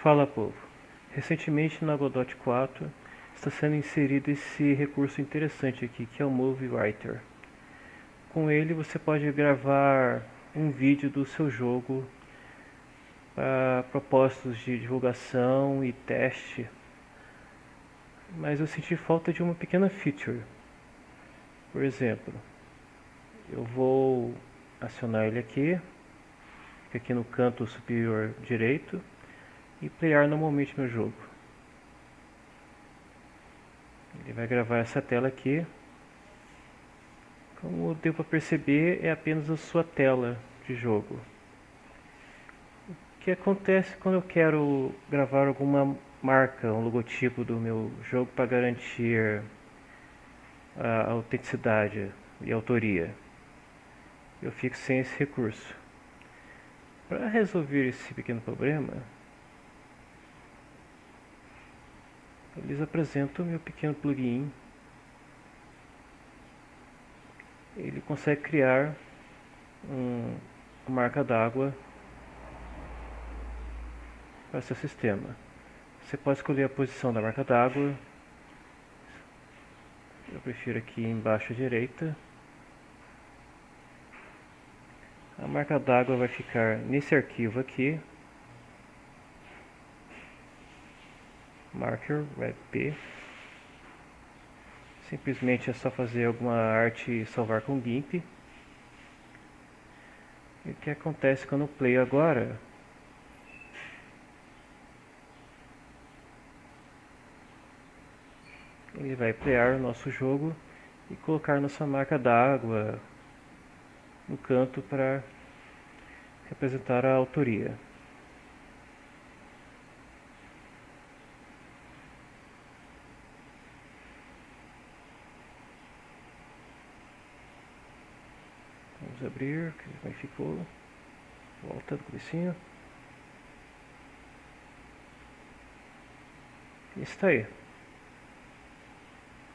Fala povo, recentemente na Godot 4 está sendo inserido esse recurso interessante aqui que é o Movie Writer. Com ele você pode gravar um vídeo do seu jogo para propósitos de divulgação e teste, mas eu senti falta de uma pequena feature. Por exemplo, eu vou acionar ele aqui, aqui no canto superior direito e playar normalmente meu jogo. Ele vai gravar essa tela aqui. Como deu para perceber, é apenas a sua tela de jogo. O que acontece quando eu quero gravar alguma marca, um logotipo do meu jogo para garantir a autenticidade e autoria? Eu fico sem esse recurso. Para resolver esse pequeno problema, eles apresentam o meu pequeno plugin. Ele consegue criar um, uma marca d'água para seu sistema. Você pode escolher a posição da marca d'água. Eu prefiro aqui embaixo à direita. A marca d'água vai ficar nesse arquivo aqui. Marker webp simplesmente é só fazer alguma arte e salvar com GIMP. E o que acontece quando eu play agora? Ele vai playar o nosso jogo e colocar nossa marca d'água no canto para representar a autoria Vamos abrir, como é que ficou. Volta do comecinho. Está aí.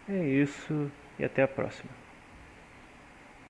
É isso e até a próxima.